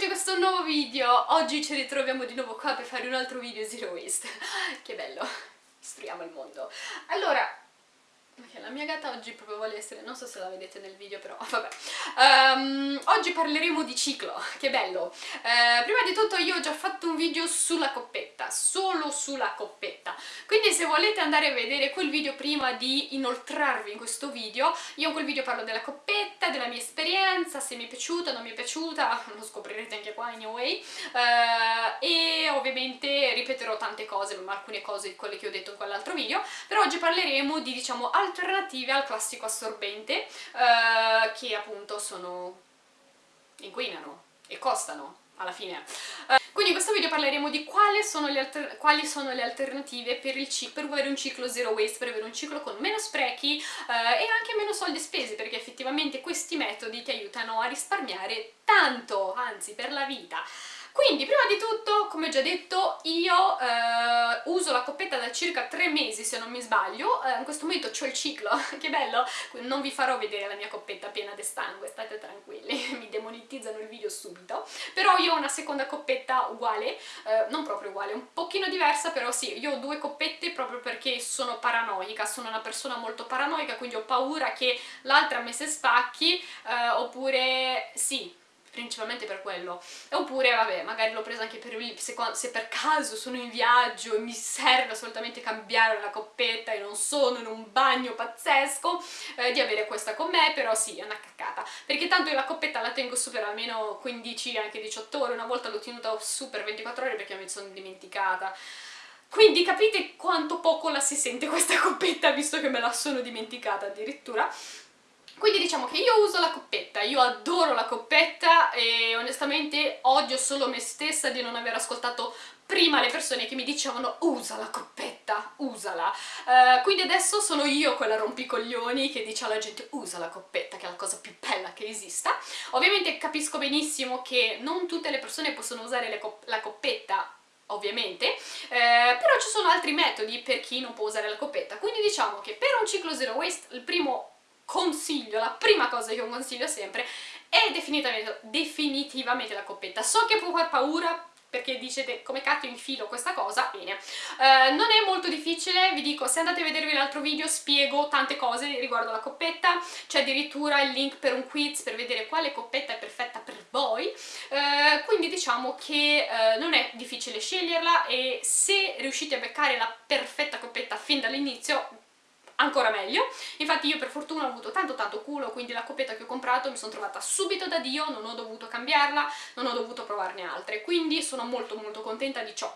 di questo nuovo video! Oggi ci ritroviamo di nuovo qua per fare un altro video Zero Waste. Che bello! Istruiamo il mondo. Allora, La mia gatta oggi proprio vuole essere, non so se la vedete nel video però, vabbè. Um, oggi parleremo di ciclo, che bello. Uh, prima di tutto io ho già fatto un video sulla coppetta, solo sulla coppetta. Quindi se volete andare a vedere quel video prima di inoltrarvi in questo video, io in quel video parlo della coppetta, della mia esperienza, se mi è piaciuta, non mi è piaciuta, lo scoprirete anche qua anyway. Uh, e ovviamente ripeterò tante cose, ma alcune cose di quelle che ho detto in quell'altro video. Però oggi parleremo di, diciamo, alternative al classico assorbente eh, che appunto sono inquinano e costano alla fine. Uh, quindi in questo video parleremo di quali sono le, quali sono le alternative per, per, avere un ciclo zero waste, per avere un ciclo con meno sprechi uh, e anche meno soldi spesi, perché effettivamente questi metodi ti aiutano a risparmiare tanto, anzi per la vita. Quindi, prima di tutto, come già detto, io eh, uso la coppetta da circa 3 mesi, se non mi sbaglio. Eh, in questo momento ho il ciclo, che bello! Non vi farò vedere la mia coppetta piena di sangue, state tranquilli, mi demonetizzano il video subito. Però io ho una seconda coppetta uguale, eh, non proprio uguale, un pochino diversa, però sì, io ho due coppette proprio perché sono paranoica, sono una persona molto paranoica, quindi ho paura che l'altra me se spacchi, eh, oppure sì, principalmente per quello. Oppure vabbè magari l'ho presa anche per se, se, per caso sono in viaggio e mi serve assolutamente cambiare la coppetta e non sono in un bagno pazzesco eh, di avere questa con me però sì è una caccata. Perché tanto io la coppetta la tengo su per almeno 15 anche 18 ore una volta l'ho tenuta su per 24 ore perché mi sono dimenticata. Quindi capite quanto poco la si sente questa coppetta visto che me la sono dimenticata addirittura quindi diciamo che io uso la coppetta, io adoro la coppetta e onestamente odio solo me stessa di non aver ascoltato prima le persone che mi dicevano usa la coppetta, usala. Uh, quindi adesso sono io quella rompicoglioni che dice alla gente usa la coppetta, che è la cosa più bella che esista. Ovviamente capisco benissimo che non tutte le persone possono usare cop la coppetta ovviamente, eh, però ci sono altri metodi per chi non può usare la coppetta, quindi diciamo che per un ciclo zero waste il primo consiglio, la prima cosa che io consiglio sempre è definitivamente, definitivamente la coppetta. So che può far paura perché dicete come cacchio infilo questa cosa, bene. Uh, non è molto difficile, vi dico, se andate a vedervi l'altro video spiego tante cose riguardo la coppetta, c'è addirittura il link per un quiz per vedere quale coppetta è perfetta per voi, uh, quindi diciamo che uh, non è difficile sceglierla e se riuscite a beccare la perfetta coppetta fin dall'inizio ancora meglio. Infatti io per fortuna ho avuto tanto tanto culo, quindi la coppetta che ho comprato mi sono trovata subito da Dio, non ho dovuto cambiarla, non ho dovuto provarne altre, quindi sono molto molto contenta di ciò.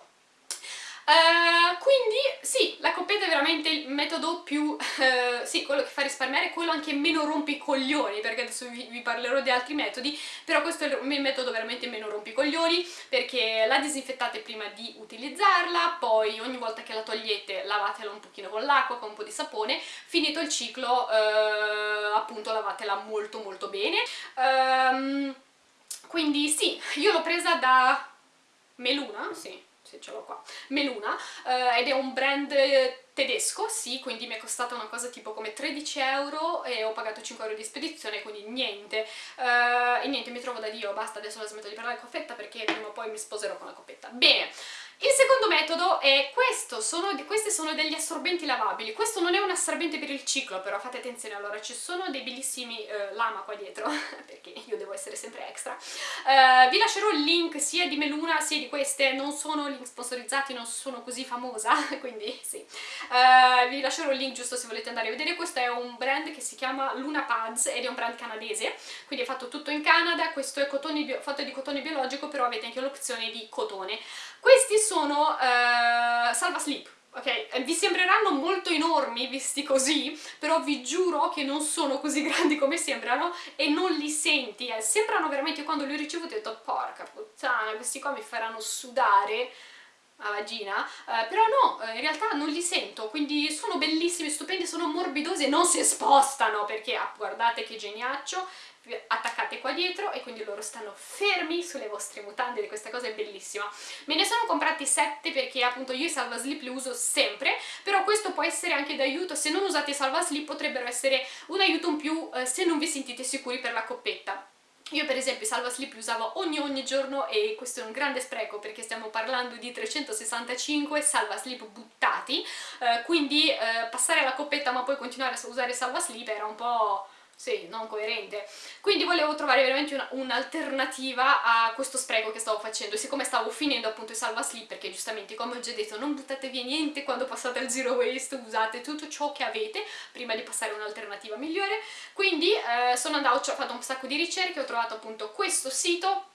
Uh, quindi sì, la coppetta è veramente il metodo più, uh, sì, quello che fa risparmiare, quello anche meno rompicoglioni, perché adesso vi, vi, parlerò di altri metodi, però questo è il metodo veramente meno rompicoglioni, perché la disinfettate prima di utilizzarla, poi ogni volta che la togliete lavatela un pochino con l'acqua, con un po' di sapone, finito il ciclo uh, appunto lavatela molto molto bene. Um, quindi sì, io l'ho presa da Meluna, sì, se ce l'ho qua, Meluna, eh, ed è un brand tedesco, sì, quindi mi è costata una cosa tipo come 13 euro e ho pagato 5 euro di spedizione, quindi niente. Uh, e niente, mi trovo da Dio, basta, adesso la smetto di parlare di coffetta perché prima o poi mi sposerò con la coppetta. Bene, il secondo metodo è questo, sono, questi sono degli assorbenti lavabili, questo non è un assorbente per il ciclo però fate attenzione, allora ci sono dei bellissimi uh, lama qua dietro, perché io devo essere sempre extra, uh, vi lascerò il link sia di Meluna sia di queste, non sono link sponsorizzati, non sono così famosa, quindi sì, uh, vi lascerò il link giusto se volete andare a vedere, questo è un brand che si chiama Luna Pads ed è un brand canadese, quindi è fatto tutto in Canada, questo è fatto di cotone biologico però avete anche l'opzione di cotone, questi sono uh, salva slip, ok? Vi sembreranno molto enormi visti così, però vi giuro che non sono così grandi come sembrano e non li senti, eh. sembrano veramente, quando li ho ricevuti ho detto porca puttana, questi qua mi faranno sudare a vagina, eh, però no, eh, in realtà non li sento, quindi sono bellissimi, stupendi, sono morbidosi e non si spostano, perché ah, guardate che geniaccio, attaccate qua dietro e quindi loro stanno fermi sulle vostre mutande e questa cosa è bellissima. Me ne sono comprati 7 perché appunto io i salva slip li uso sempre, però questo può essere anche d'aiuto, se non usate i salva slip potrebbero essere un aiuto in più eh, se non vi sentite sicuri per la coppetta io per esempio i salva slip li usavo ogni ogni giorno e questo è un grande spreco perché stiamo parlando di 365 salva slip buttati, eh, quindi eh, passare alla coppetta ma poi continuare a usare salva slip era un po' sì, non coerente. Quindi volevo trovare veramente un'alternativa un a questo spreco che stavo facendo, siccome stavo finendo appunto i salva slip, perché giustamente come ho già detto non buttate via niente quando passate al zero waste, usate tutto ciò che avete prima di passare a un'alternativa migliore, quindi eh, sono andata, ho fatto un sacco di ricerche, ho trovato appunto questo sito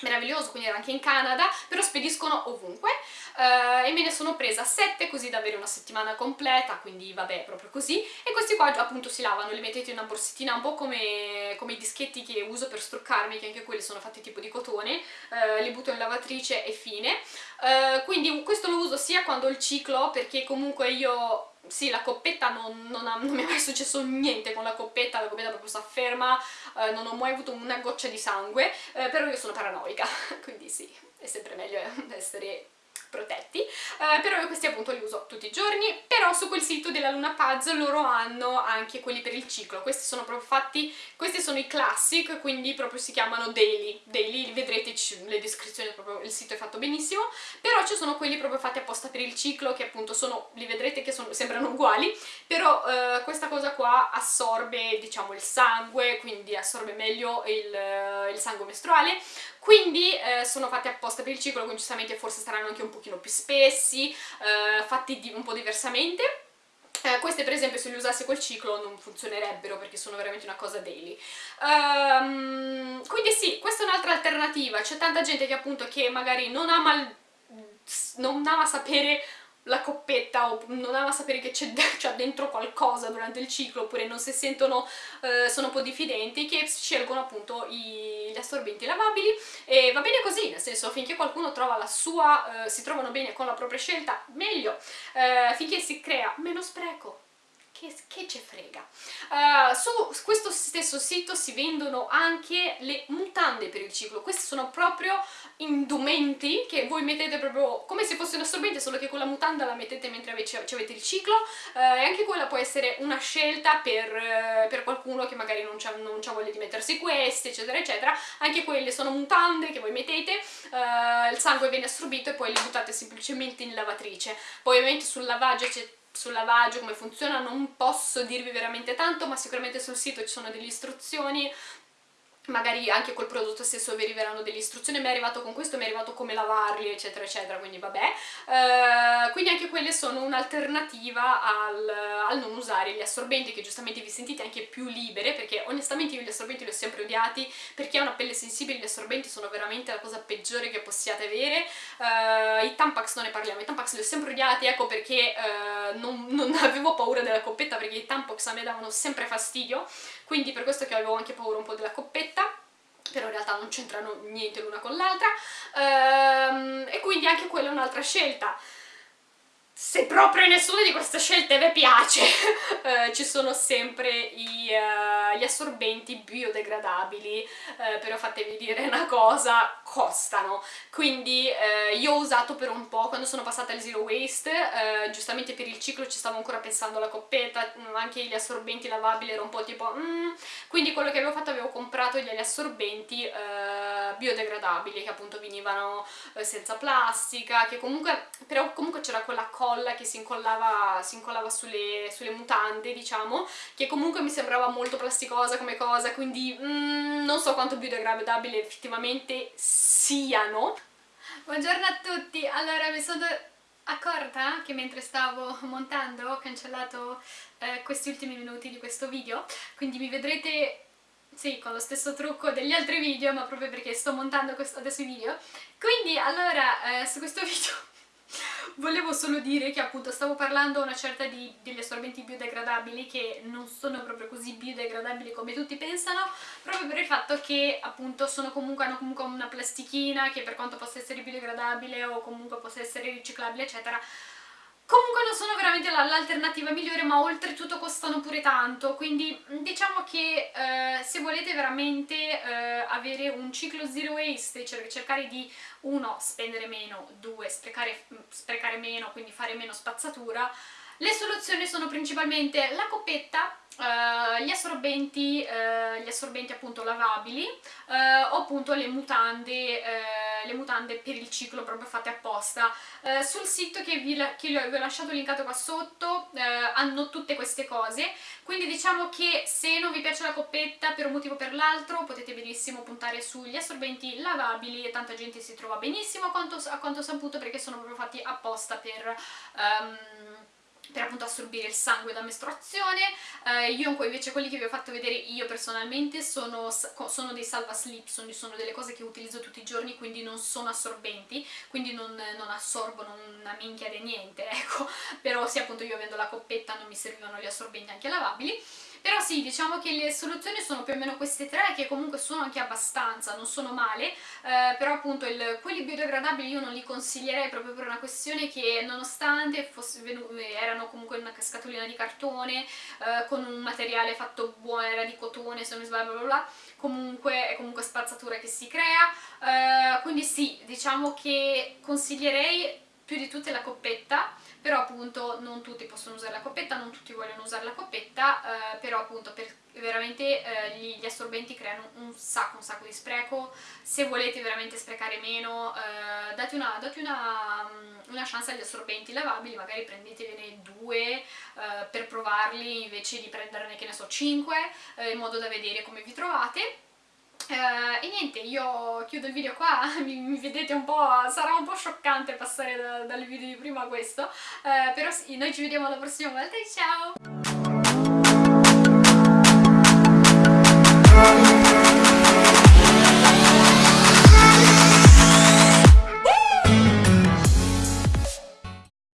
meraviglioso, quindi era anche in Canada, però spediscono ovunque uh, e me ne sono presa 7 così da avere una settimana completa, quindi vabbè, proprio così. E questi qua appunto si lavano, li mettete in una borsettina un po' come, come i dischetti che uso per struccarmi, che anche quelli sono fatti tipo di cotone, uh, li butto in lavatrice e fine, uh, quindi questo lo uso sia quando ho il ciclo, perché comunque io sì, la coppetta non, non, ha, non, mi è mai successo niente con la coppetta, la coppetta proprio sta ferma, eh, non ho mai avuto una goccia di sangue, eh, però io sono paranoica, quindi sì, è sempre meglio essere protetti, eh, però io questi appunto li uso tutti i giorni, però su quel sito della Luna Pads loro hanno anche quelli per il ciclo, questi sono proprio fatti, questi sono i classic, quindi proprio si chiamano daily, daily vedrete le descrizioni, proprio il sito è fatto benissimo, però ci sono quelli proprio fatti apposta per il ciclo, che appunto sono, li vedrete che sono, sembrano uguali, però eh, questa cosa qua assorbe diciamo il sangue, quindi assorbe meglio il, il sangue mestruale, quindi eh, sono fatti apposta per il ciclo, quindi giustamente forse saranno anche un pochino più spessi, eh, fatti un po' diversamente. Eh, queste per esempio se le usassi col ciclo non funzionerebbero perché sono veramente una cosa daily. Um, quindi sì, questa è un'altra alternativa, c'è tanta gente che appunto che magari non ama, non ama sapere la coppetta o non ama sapere che c'è dentro qualcosa durante il ciclo oppure non si sentono, eh, sono un po' diffidenti che scelgono appunto i, gli assorbenti lavabili. E va bene così, nel senso finché qualcuno trova la sua, eh, si trovano bene con la propria scelta, meglio, eh, finché si crea meno spreco, che, che ce frega. Uh, su questo stesso sito si vendono anche le mutande per il ciclo, questi sono proprio indumenti che voi mettete proprio come se fosse un assorbente, solo che con la mutanda la mettete mentre avete il ciclo uh, e anche quella può essere una scelta per, uh, per qualcuno che magari non ha voglia di mettersi queste, eccetera, eccetera. Anche quelle sono mutande che voi mettete, il sangue viene assorbito e poi le buttate semplicemente in lavatrice. Poi ovviamente sul lavaggio c'è sul lavaggio, come funziona, non posso dirvi veramente tanto, ma sicuramente sul sito ci sono delle istruzioni magari anche col prodotto stesso vi arriveranno delle istruzioni, mi è arrivato con questo, mi è arrivato come lavarli, eccetera, eccetera, quindi vabbè. Uh, quindi anche quelle sono un'alternativa al, al, non usare gli assorbenti, che giustamente vi sentite anche più libere, perché onestamente io gli assorbenti li ho sempre odiati, perché ha una pelle sensibile, gli assorbenti sono veramente la cosa peggiore che possiate avere. Uh, I Tampax non ne parliamo, i Tampax li ho sempre odiati, ecco perché uh, non, non avevo paura della perché i Tampax a me davano sempre fastidio, quindi per questo che avevo anche paura un po' della coppetta però in realtà non c'entrano niente l'una con l'altra. Ehm, e quindi anche quella è un'altra scelta. Se proprio nessuna di queste scelte vi piace, eh, ci sono sempre i, uh, gli assorbenti biodegradabili, eh, però fatevi dire una cosa, costano. Quindi eh, io ho usato per un po', quando sono passata al zero waste, eh, giustamente per il ciclo ci stavo ancora pensando alla coppetta, mm, anche gli assorbenti lavabili ero un po' tipo mm. quindi quello che avevo fatto avevo comprato gli assorbenti eh, biodegradabili che appunto venivano senza plastica, che comunque, però comunque c'era quella colla che si incollava, si incollava sulle, sulle, mutande, diciamo, che comunque mi sembrava molto plasticosa come cosa, quindi mm, non so quanto biodegradabile effettivamente siano. Buongiorno a tutti! Allora, mi sono accorta che mentre stavo montando ho cancellato eh, questi ultimi minuti di questo video, quindi mi vedrete sì, con lo stesso trucco degli altri video, ma proprio perché sto montando adesso i video. Quindi, allora, eh, su questo video Volevo solo dire che appunto stavo parlando una certa di, degli assorbenti biodegradabili che non sono proprio così biodegradabili come tutti pensano proprio per il fatto che appunto comunque, hanno comunque una plastichina che per quanto possa essere biodegradabile o comunque possa essere riciclabile eccetera Comunque non sono veramente l'alternativa migliore ma oltretutto costano pure tanto. Quindi diciamo che eh, se volete veramente eh, avere un ciclo zero waste e cercare di uno spendere meno, due sprecare, sprecare meno quindi fare meno spazzatura Le soluzioni sono principalmente la coppetta, Uh, gli assorbenti, uh, gli assorbenti appunto lavabili uh, o appunto le mutande, le mutande per il ciclo proprio fatte apposta. sul sito che vi, che vi, ho lasciato linkato qua sotto hanno tutte queste cose, quindi diciamo che se non vi piace la coppetta per un motivo o per l'altro potete benissimo puntare sugli assorbenti lavabili e tanta gente si trova benissimo a quanto, a quanto saputo perché sono proprio fatti apposta per... Um, appunto assorbire il sangue da mestruazione. Eh, io invece quelli che vi ho fatto vedere io personalmente sono, sono dei salva slip sono, sono, delle cose che utilizzo tutti i giorni quindi non sono assorbenti quindi non, non assorbono una minchia di niente ecco. Però sì appunto io avendo la coppetta non mi servivano gli assorbenti anche lavabili però sì, diciamo che le soluzioni sono più o meno queste tre, che comunque sono anche abbastanza, non sono male, eh, però appunto il, quelli biodegradabili io non li consiglierei proprio per una questione che nonostante fosse erano comunque una scatolina di cartone, eh, con un materiale fatto buono, era di cotone se non mi sbaglio, bla bla bla, comunque è comunque spazzatura che si crea, eh, quindi sì, diciamo che consiglierei più di tutte la coppetta, però appunto non tutti possono usare la coppetta, non tutti vogliono usare la coppetta, eh, però appunto per, veramente eh, gli, gli, assorbenti creano un sacco, un sacco di spreco, se volete veramente sprecare meno eh, date, una, date una, mm, una, chance agli assorbenti lavabili, magari prendetevene due eh, per provarli invece di prenderne che ne so 5 eh, in modo da vedere come vi trovate Uh, e niente, io chiudo il video qua, mi, mi, vedete un po', sarà un po' scioccante passare da, dal video di prima a questo, uh, però sì, noi ci vediamo la prossima volta e ciao!